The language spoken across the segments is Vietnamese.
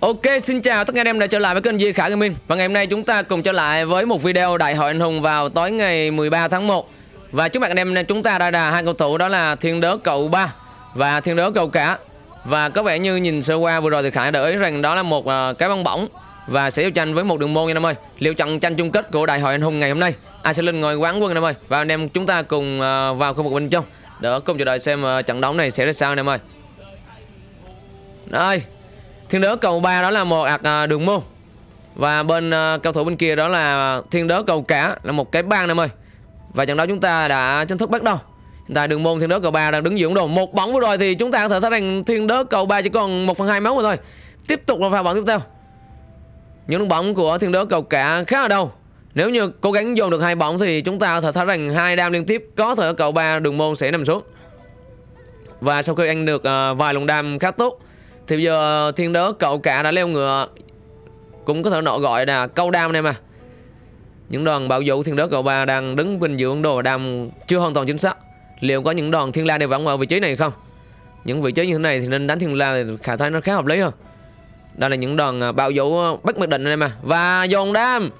Ok, xin chào tất cả anh em đã trở lại với kênh Di Khả Gaming. Và ngày hôm nay chúng ta cùng trở lại với một video Đại hội anh hùng vào tối ngày 13 tháng 1 Và trước mặt anh em chúng ta đã là hai cầu thủ đó là Thiên Đớ Cậu Ba và Thiên Đớ Cậu Cả. Và có vẻ như nhìn sơ qua vừa rồi thì Khải đã ý rằng đó là một uh, cái băng bỏng Và sẽ giao tranh với một đường môn nha anh em ơi. Liệu trận tranh chung kết của Đại hội anh hùng ngày hôm nay Ai sẽ lên ngôi quán quân anh em ơi. Và anh em chúng ta cùng uh, vào khu vực bên trong Để cùng chờ đợi xem uh, trận đấu này sẽ ra sao anh em ơi. Đây. Thiên đớ cầu ba đó là một ạc à, đường môn. Và bên à, uh, cầu thủ bên kia đó là thiên đớ cầu cả Là một cái bang em ơi. Và trận đấu chúng ta đã chính thức bắt đầu. Hiện tại đường môn thiên đớ cầu ba đang đứng dưỡng đồ. Một bóng vừa rồi thì chúng ta có thể thấy rằng thiên đớ cầu ba chỉ còn 1 phần hai máu rồi thôi. Tiếp tục là pha bóng tiếp theo. Những bóng của thiên đớ cầu cả khá là đâu Nếu như cố gắng dồn được hai bóng thì chúng ta có thể thấy rằng hai đam liên tiếp có thể cầu ba đường môn sẽ nằm xuống. Và sau khi ăn được uh, vài luồng đam khá tốt thì bây giờ thiên đớ cậu cả đã leo ngựa Cũng có thể nọ gọi là câu đam này mà. Những đoàn bảo vũ thiên đớ cậu ba đang đứng bên dưỡng đồ đam chưa hoàn toàn chính xác. Liệu có những đoàn thiên la đều vẫn ở vị trí này không? Những vị trí như thế này thì nên đánh thiên la thì khả thái nó khá hợp lý hơn. Đây là những đoàn à, bảo vũ à, bất mặc định này mà. Và dồn đam!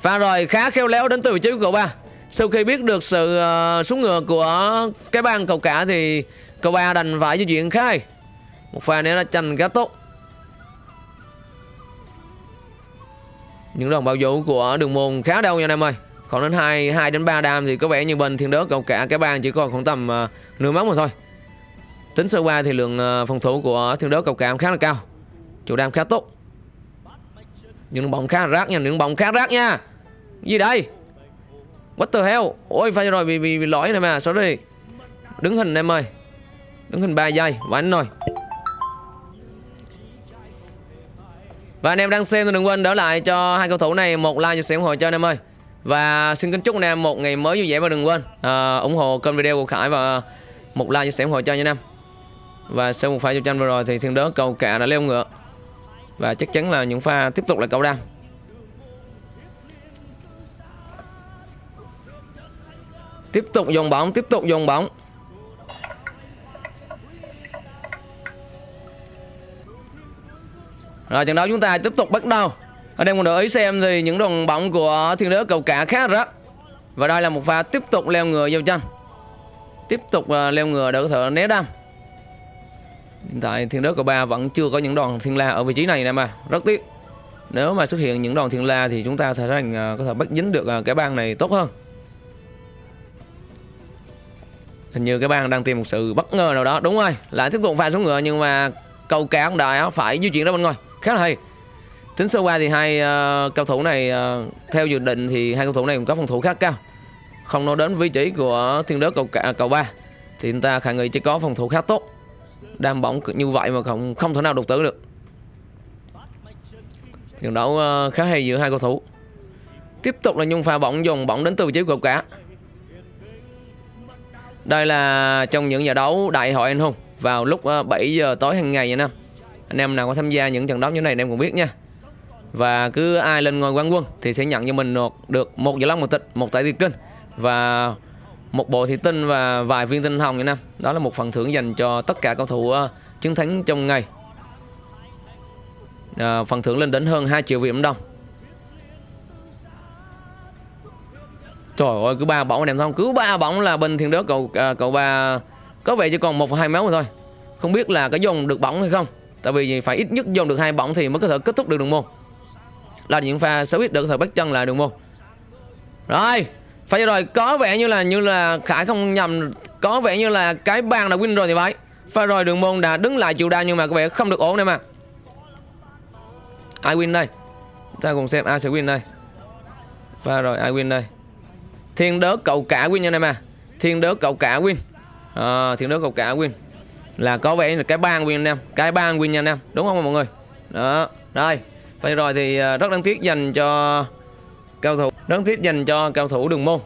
Pha rồi khá khéo léo đến từ vị trí của cậu ba. Sau khi biết được sự uh, xuống ngựa của cái bang cậu cả thì cậu ba đành phải di chuyển khai hay một pha nữa là tranh khá tốt. Những đòn bảo vũ của đường môn khá đâu nha anh em ơi. Còn đến 2 2 đến 3 đam thì có vẻ như bên thiên đớt cộng cả cái bang chỉ còn khoảng tầm uh, nửa máu mà thôi. Tính sơ qua thì lượng uh, phòng thủ của thiên đớt cầu cảm khá là cao. Chủ đam khá tốt. Những bóng khá rác nha những bóng khá rác nha. Gì đây? What the hell? Ôi phải rồi bị, bị, bị lỗi này mà sorry. Đứng hình em ơi. Đứng hình 3 giây và anh rồi Và anh em đang xem thì đừng quên đỡ lại cho hai cầu thủ này một like chia sẻ ủng hộ cho anh em ơi. Và xin kính chúc anh em một ngày mới vui vẻ và đừng quên uh, ủng hộ kênh video của Khải và một like chia sẻ ủng hộ cho anh em. Và sau một pha giao tranh vừa rồi thì thiên đớ cầu cả đã leo ngựa. Và chắc chắn là những pha tiếp tục là cầu đăng. Tiếp tục dùng bóng, tiếp tục dùng bóng. Rồi trận đấu chúng ta tiếp tục bắt đầu. Ở đây mọi để ý xem thì những đồng bóng của thiên đế cầu cả khá rất Và đây là một pha tiếp tục leo ngựa vào chân. Tiếp tục uh, leo ngựa để có thể né đâm Hiện tại thiên đế cầu ba vẫn chưa có những đòn thiên la ở vị trí này nè mà. Rất tiếc. Nếu mà xuất hiện những đòn thiên la thì chúng ta thấy rằng uh, à, có thể bắt dính được uh, cái bang này tốt hơn. Hình như cái bang đang tìm một sự bất ngờ nào đó. Đúng rồi, lại tiếp tục pha xuống ngựa nhưng mà cầu cá cũng đã phải di chuyển ra bên ngoài khá là hay. Tính sơ qua thì hai ờ, uh, cầu thủ này uh, theo dự định thì hai cầu thủ này cũng có phòng thủ khá cao. Không nói đến vị trí của thiên đớ cầu cả à, cầu ba thì chúng ta khả nghi chỉ có phòng thủ khá tốt. Đam bóng như vậy mà không không thể nào đột tử được. Trận đấu uh, khá hay giữa hai cầu thủ. Tiếp tục là nhung pha bóng dùng bóng đến từ vị trí cầu cả. Đây là trong những giải đấu đại hội anh hùng vào lúc 7 giờ tối hàng ngày nha năm anh em nào có tham gia những trận đấu như này anh em cũng biết nha. Và cứ ai lên ngôi quán quân thì sẽ nhận cho mình được một giải lắc một tịch một tải tiền kinh và một bộ thị tinh và vài viên tinh hồng nha năm đó là một phần thưởng dành cho tất cả cầu thủ uh, chiến thắng trong ngày. À, phần thưởng lên đến hơn 2 triệu Việt Nam đồng trời ơi cứ ba bóng anh em không? Cứ ba bóng là bên thiên đớ cậu à, cậu ba có vẻ chỉ còn một hai máu thôi. Không biết là có dùng được bóng hay không. Tại vì phải ít nhất dùng được hai bóng thì mới có thể kết thúc được đường môn. Là những pha xấu ít được có thể bắt chân lại đường môn. Rồi Phải rồi có vẻ như là như là Khải không nhầm. Có vẻ như là cái bàn đã win rồi thì phải. Pha rồi đường môn đã đứng lại chịu đa nhưng mà có vẻ không được ổn đây mà. Ai win đây? Ta cùng xem ai sẽ win đây. Pha rồi ai win đây? Thiên đớ cậu cả win như này mà. Thiên đớ cậu cả win. À, Thiên đớ cậu cả win là có vẻ là cái bang win anh em cái bang win nha anh em đúng không mọi người? Đó rồi vậy rồi thì à, rất đáng tiếc dành cho cao thủ rất đáng tiếc dành cho cao thủ đường môn.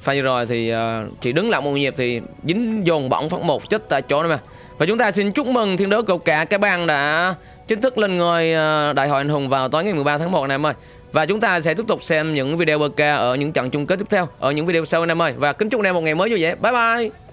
Phải rồi thì à, chỉ đứng lại một nhịp thì dính dồn bỏng phát một chết tại chỗ này mà. Và chúng ta xin chúc mừng thiên đấu cầu cả cái bang đã chính thức lên ngôi à, đại hội anh hùng vào tối ngày 13 tháng 1 này em ơi. Và chúng ta sẽ tiếp tục xem những video bk ở những trận chung kết tiếp theo, ở những video sau, anh em ơi. Và kính chúc anh em một ngày mới vui vẻ. Bye bye!